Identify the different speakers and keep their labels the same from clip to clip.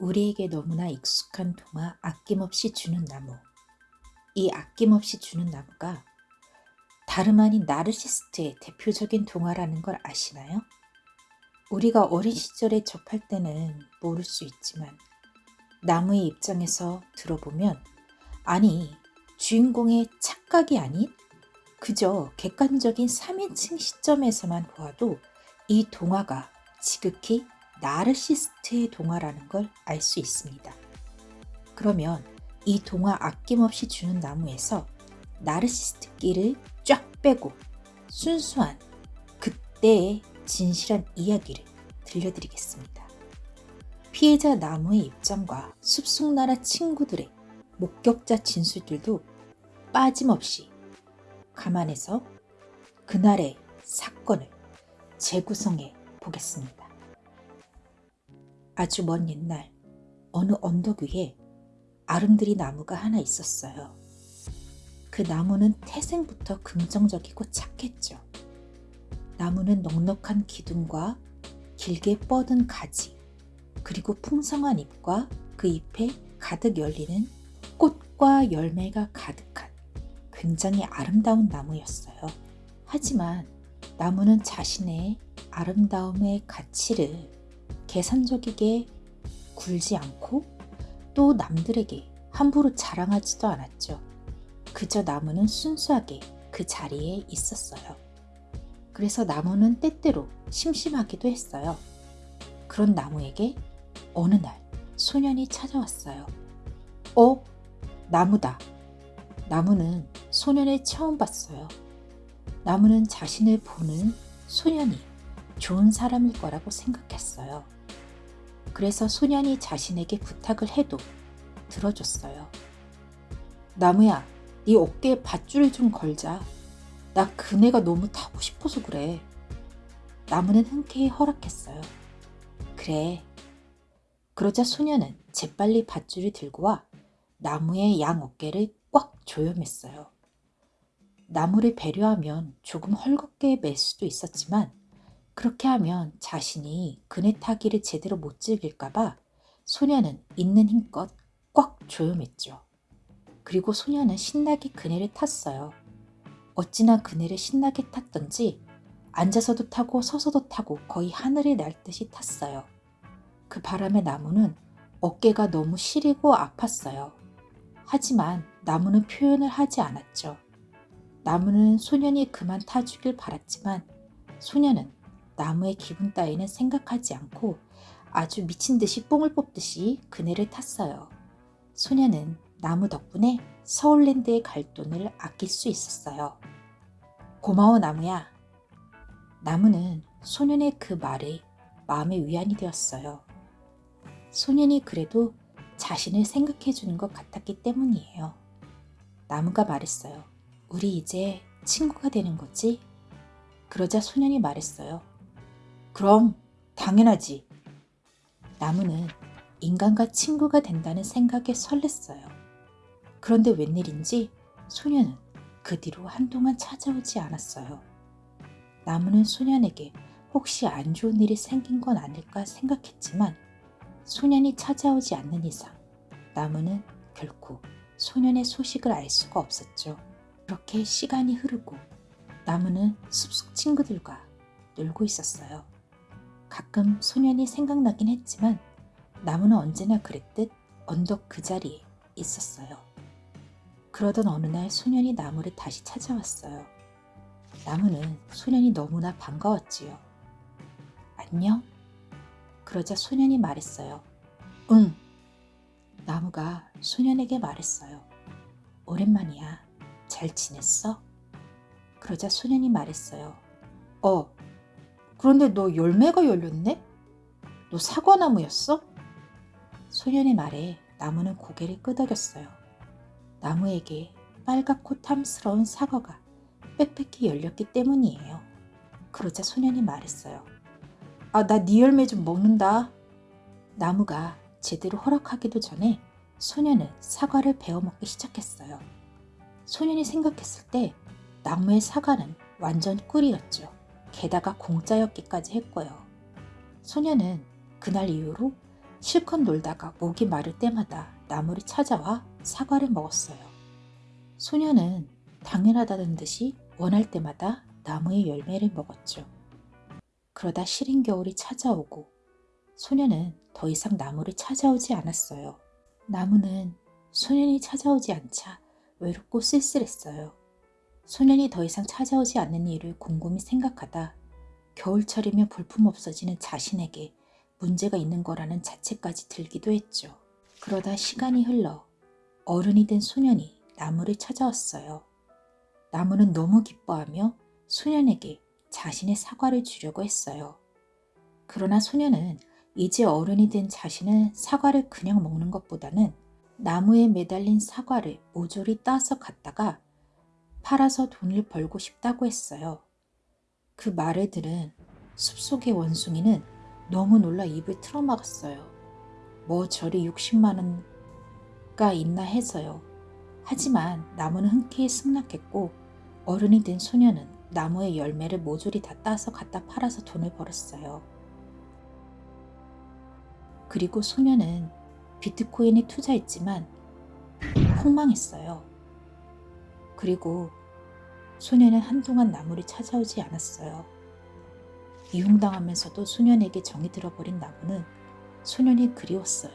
Speaker 1: 우리에게 너무나 익숙한 동화 아낌없이 주는 나무. 이 아낌없이 주는 나무가 다름 아닌 나르시스트의 대표적인 동화라는 걸 아시나요? 우리가 어린 시절에 접할 때는 모를 수 있지만 나무의 입장에서 들어보면 아니 주인공의 착각이 아닌 그저 객관적인 3인칭 시점에서만 보아도 이 동화가 지극히 나르시스트의 동화라는 걸 알 수 있습니다. 그러면 이 동화 아낌없이 주는 나무에서 나르시스트 끼를 쫙 빼고 순수한 그때의 진실한 이야기를 들려드리겠습니다. 피해자 나무의 입장과 숲속나라 친구들의 목격자 진술들도 빠짐없이 감안해서 그날의 사건을 재구성해 보겠습니다. 아주 먼 옛날 어느 언덕 위에 아름드리 나무가 하나 있었어요. 그 나무는 태생부터 긍정적이고 착했죠. 나무는 넉넉한 기둥과 길게 뻗은 가지, 그리고 풍성한 잎과 그 잎에 가득 열리는 꽃과 열매가 가득한 굉장히 아름다운 나무였어요. 하지만 나무는 자신의 아름다움의 가치를 계산적이게 굴지 않고 또 남들에게 함부로 자랑하지도 않았죠. 그저 나무는 순수하게 그 자리에 있었어요. 그래서 나무는 때때로 심심하기도 했어요. 그런 나무에게 어느 날 소년이 찾아왔어요. 어? 나무다. 나무는 소년을 처음 봤어요. 나무는 자신을 보는 소년이 좋은 사람일 거라고 생각했어요. 그래서 소년이 자신에게 부탁을 해도 들어줬어요. 나무야, 네 어깨에 밧줄을 좀 걸자. 나 그네가 너무 타고 싶어서 그래. 나무는 흔쾌히 허락했어요. 그래. 그러자 소년은 재빨리 밧줄을 들고 와 나무의 양 어깨를 꽉 조여맸어요. 나무를 배려하면 조금 헐겁게 맬 수도 있었지만 그렇게 하면 자신이 그네 타기를 제대로 못 즐길까봐 소녀는 있는 힘껏 꽉 조여맸죠. 그리고 소녀는 신나게 그네를 탔어요. 어찌나 그네를 신나게 탔던지 앉아서도 타고 서서도 타고 거의 하늘을 날 듯이 탔어요. 그 바람에 나무는 어깨가 너무 시리고 아팠어요. 하지만 나무는 표현을 하지 않았죠. 나무는 소년이 그만 타주길 바랐지만 소년은 나무의 기분 따위는 생각하지 않고 아주 미친 듯이 뽕을 뽑듯이 그네를 탔어요. 소녀는 나무 덕분에 서울랜드에 갈 돈을 아낄 수 있었어요. 고마워 나무야. 나무는 소년의 그 말에 마음의 위안이 되었어요. 소년이 그래도 자신을 생각해 주는 것 같았기 때문이에요. 나무가 말했어요. 우리 이제 친구가 되는 거지? 그러자 소년이 말했어요. 그럼 당연하지. 나무는 인간과 친구가 된다는 생각에 설렜어요. 그런데 웬일인지 소녀는 그 뒤로 한동안 찾아오지 않았어요. 나무는 소년에게 혹시 안 좋은 일이 생긴 건 아닐까 생각했지만 소년이 찾아오지 않는 이상 나무는 결코 소년의 소식을 알 수가 없었죠. 그렇게 시간이 흐르고 나무는 숲속 친구들과 놀고 있었어요. 가끔 소년이 생각나긴 했지만 나무는 언제나 그랬듯 언덕 그 자리에 있었어요. 그러던 어느 날 소년이 나무를 다시 찾아왔어요. 나무는 소년이 너무나 반가웠지요. 안녕? 그러자 소년이 말했어요. 응. 나무가 소년에게 말했어요. 오랜만이야. 잘 지냈어? 그러자 소년이 말했어요. 어, 그런데 너 열매가 열렸네? 너 사과나무였어? 소년의 말에 나무는 고개를 끄덕였어요. 나무에게 빨갛고 탐스러운 사과가 빽빽히 열렸기 때문이에요. 그러자 소년이 말했어요. 아, 나 네 열매 좀 먹는다. 나무가 제대로 허락하기도 전에 소년은 사과를 베어먹기 시작했어요. 소년이 생각했을 때 나무의 사과는 완전 꿀이었죠. 게다가 공짜였기까지 했고요. 소녀는 그날 이후로 실컷 놀다가 목이 마를 때마다 나물이 찾아와 사과를 먹었어요. 소녀는 당연하다는 듯이 원할 때마다 나무의 열매를 먹었죠. 그러다 시린 겨울이 찾아오고 소녀는 더 이상 나무를 찾아오지 않았어요. 나무는 소년이 찾아오지 않자 외롭고 쓸쓸했어요. 소년이 더 이상 찾아오지 않는 이유를 곰곰이 생각하다 겨울철이면 볼품 없어지는 자신에게 문제가 있는 거라는 자책까지 들기도 했죠. 그러다 시간이 흘러 어른이 된 소년이 나무를 찾아왔어요. 나무는 너무 기뻐하며 소년에게 자신의 사과를 주려고 했어요. 그러나 소년은 이제 어른이 된 자신은 사과를 그냥 먹는 것보다는 나무에 매달린 사과를 모조리 따서 갖다가 팔아서 돈을 벌고 싶다고 했어요. 그 말을 들은 숲속의 원숭이는 너무 놀라 입을 틀어막았어요. 뭐 저리 60만 원가 있나 해서요. 하지만 나무는 흔쾌히 승낙했고 어른이 된 소녀는 나무의 열매를 모조리 다 따서 갖다 팔아서 돈을 벌었어요. 그리고 소녀는 비트코인에 투자했지만 폭망했어요. 그리고 소녀는 한동안 나무를 찾아오지 않았어요. 이용당하면서도 소년에게 정이 들어버린 나무는 소년이 그리웠어요.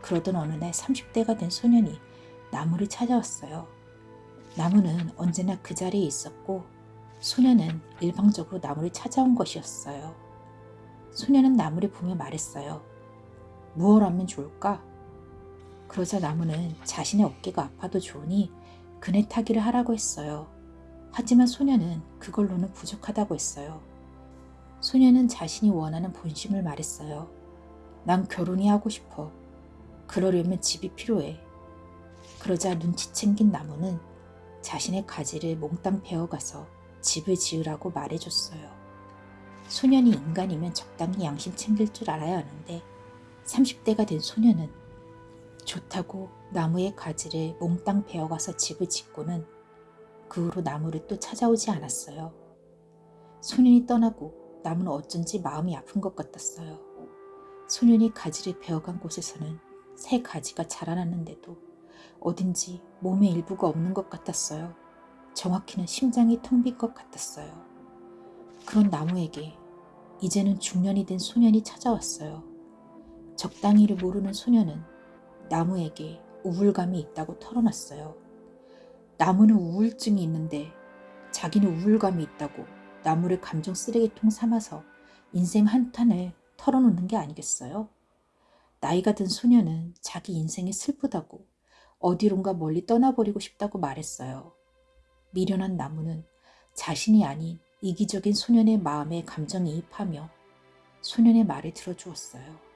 Speaker 1: 그러던 어느 날 30대가 된 소년이 나무를 찾아왔어요. 나무는 언제나 그 자리에 있었고 소년은 일방적으로 나무를 찾아온 것이었어요. 소년은 나무를 보며 말했어요. 무얼 하면 좋을까? 그러자 나무는 자신의 어깨가 아파도 좋으니 그네 타기를 하라고 했어요. 하지만 소녀는 그걸로는 부족하다고 했어요. 소녀는 자신이 원하는 본심을 말했어요. 난 결혼이 하고 싶어. 그러려면 집이 필요해. 그러자 눈치 챙긴 나무는 자신의 가지를 몽땅 베어가서 집을 지으라고 말해줬어요. 소년이 인간이면 적당히 양심 챙길 줄 알아야 하는데 30대가 된 소년은 좋다고 나무의 가지를 몽땅 베어가서 집을 짓고는 그 후로 나무를 또 찾아오지 않았어요. 소년이 떠나고 나무는 어쩐지 마음이 아픈 것 같았어요. 소년이 가지를 베어간 곳에서는 새 가지가 자라났는데도 어딘지 몸의 일부가 없는 것 같았어요. 정확히는 심장이 텅 빈 것 같았어요. 그런 나무에게 이제는 중년이 된 소년이 찾아왔어요. 적당히를 모르는 소년은 나무에게 우울감이 있다고 털어놨어요. 나무는 우울증이 있는데 자기는 우울감이 있다고 나무를 감정 쓰레기통 삼아서 인생 한탄을 털어놓는 게 아니겠어요? 나이가 든 소녀는 자기 인생이 슬프다고 어디론가 멀리 떠나버리고 싶다고 말했어요. 미련한 나무는 자신이 아닌 이기적인 소년의 마음에 감정이입하며 소년의 말을 들어주었어요.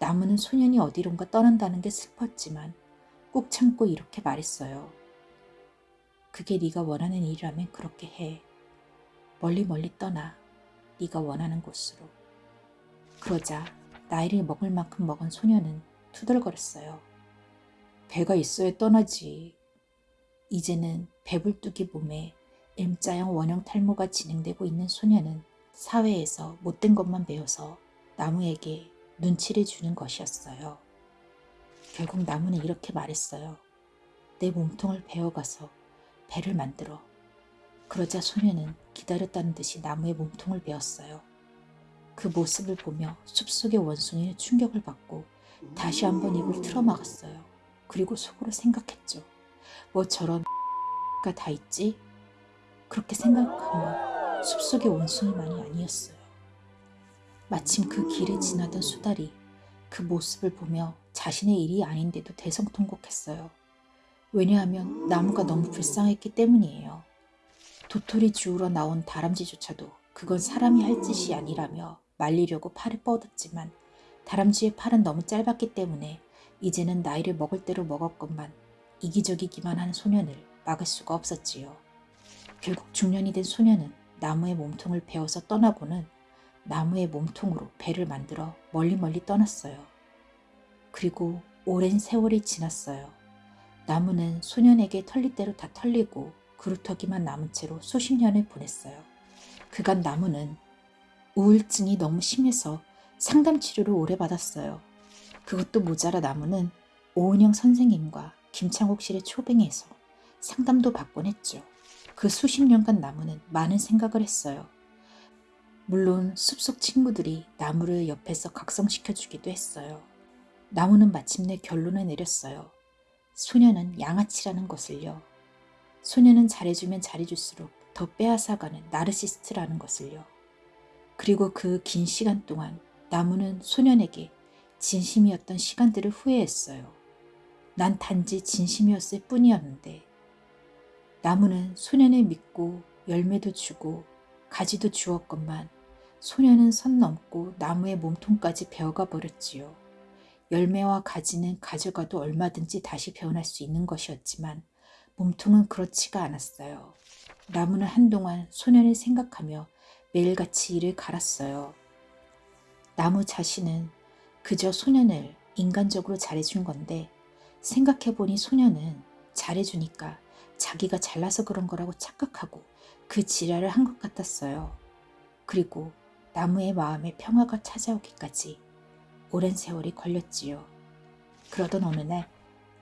Speaker 1: 나무는 소년이 어디론가 떠난다는 게 슬펐지만 꾹 참고 이렇게 말했어요. 그게 네가 원하는 일이라면 그렇게 해. 멀리 멀리 떠나. 네가 원하는 곳으로. 그러자 나이를 먹을 만큼 먹은 소년은 투덜거렸어요. 배가 있어야 떠나지. 이제는 배불뚝이 몸에 M자형 원형 탈모가 진행되고 있는 소년은 사회에서 못된 것만 배워서 나무에게 눈치를 주는 것이었어요. 결국 나무는 이렇게 말했어요. 내 몸통을 베어가서 배를 만들어. 그러자 소녀는 기다렸다는 듯이 나무의 몸통을 베었어요. 그 모습을 보며 숲속의 원숭이는 충격을 받고 다시 한번 입을 틀어막았어요. 그리고 속으로 생각했죠. 뭐 저런 가다 있지? 그렇게 생각하면 숲속의 원숭이만이 아니었어요. 마침 그 길을 지나던 수달이 그 모습을 보며 자신의 일이 아닌데도 대성통곡했어요. 왜냐하면 나무가 너무 불쌍했기 때문이에요. 도토리 주우러 나온 다람쥐조차도 그건 사람이 할 짓이 아니라며 말리려고 팔을 뻗었지만 다람쥐의 팔은 너무 짧았기 때문에 이제는 나이를 먹을 대로 먹었건만 이기적이기만 한 소년을 막을 수가 없었지요. 결국 중년이 된 소년은 나무의 몸통을 베어서 떠나고는 나무의 몸통으로 배를 만들어 멀리 멀리 떠났어요. 그리고 오랜 세월이 지났어요. 나무는 소년에게 털릴 대로 다 털리고 그루터기만 남은 채로 수십 년을 보냈어요. 그간 나무는 우울증이 너무 심해서 상담 치료를 오래 받았어요. 그것도 모자라 나무는 오은영 선생님과 김창옥 씨를 초빙해서 상담도 받곤 했죠. 그 수십 년간 나무는 많은 생각을 했어요. 물론 숲속 친구들이 나무를 옆에서 각성시켜주기도 했어요. 나무는 마침내 결론을 내렸어요. 소녀는 양아치라는 것을요. 소녀는 잘해주면 잘해줄수록 더 빼앗아가는 나르시스트라는 것을요. 그리고 그 긴 시간 동안 나무는 소년에게 진심이었던 시간들을 후회했어요. 난 단지 진심이었을 뿐이었는데 나무는 소년을 믿고 열매도 주고 가지도 주었건만 소년은 선 넘고 나무의 몸통까지 베어가 버렸지요. 열매와 가지는 가져가도 얼마든지 다시 배어날 수 있는 것이었지만 몸통은 그렇지가 않았어요. 나무는 한동안 소년을 생각하며 매일같이 이를 갈았어요. 나무 자신은 그저 소년을 인간적으로 잘해준 건데 생각해보니 소년은 잘해주니까 자기가 잘나서 그런 거라고 착각하고 그 지랄을 한 것 같았어요. 그리고 나무의 마음에 평화가 찾아오기까지 오랜 세월이 걸렸지요. 그러던 어느 날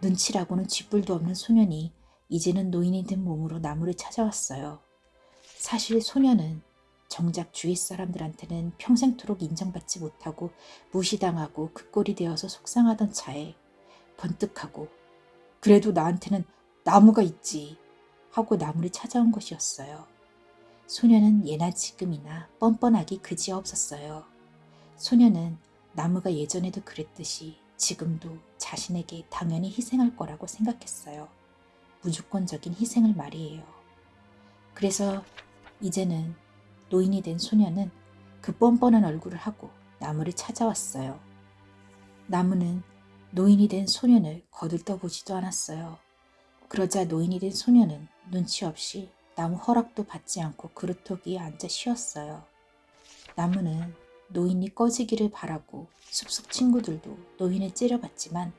Speaker 1: 눈치라고는 쥐뿔도 없는 소년이 이제는 노인이 된 몸으로 나무를 찾아왔어요. 사실 소년은 정작 주위 사람들한테는 평생토록 인정받지 못하고 무시당하고 그 꼴이 되어서 속상하던 차에 번뜩하고 그래도 나한테는 나무가 있지 하고 나무를 찾아온 것이었어요. 소녀는 예나 지금이나 뻔뻔하기 그지없었어요. 소녀는 나무가 예전에도 그랬듯이 지금도 자신에게 당연히 희생할 거라고 생각했어요. 무조건적인 희생을 말이에요. 그래서 이제는 노인이 된 소녀는 그 뻔뻔한 얼굴을 하고 나무를 찾아왔어요. 나무는 노인이 된 소년을 거들떠보지도 않았어요. 그러자 노인이 된 소년은 눈치 없이 나무 허락도 받지 않고 그루터 위에 앉아 쉬었어요. 나무는 노인이 꺼지기를 바라고 숲속 친구들도 노인을 째려봤지만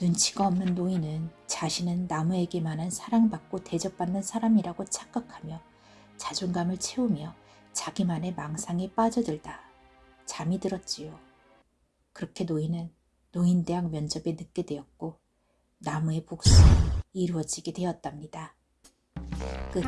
Speaker 1: 눈치가 없는 노인은 자신은 나무에게만은 사랑받고 대접받는 사람이라고 착각하며 자존감을 채우며 자기만의 망상에 빠져들다 잠이 들었지요. 그렇게 노인은 노인대학 면접에 늦게 되었고 나무의 복수는 이루어지게 되었답니다. 끝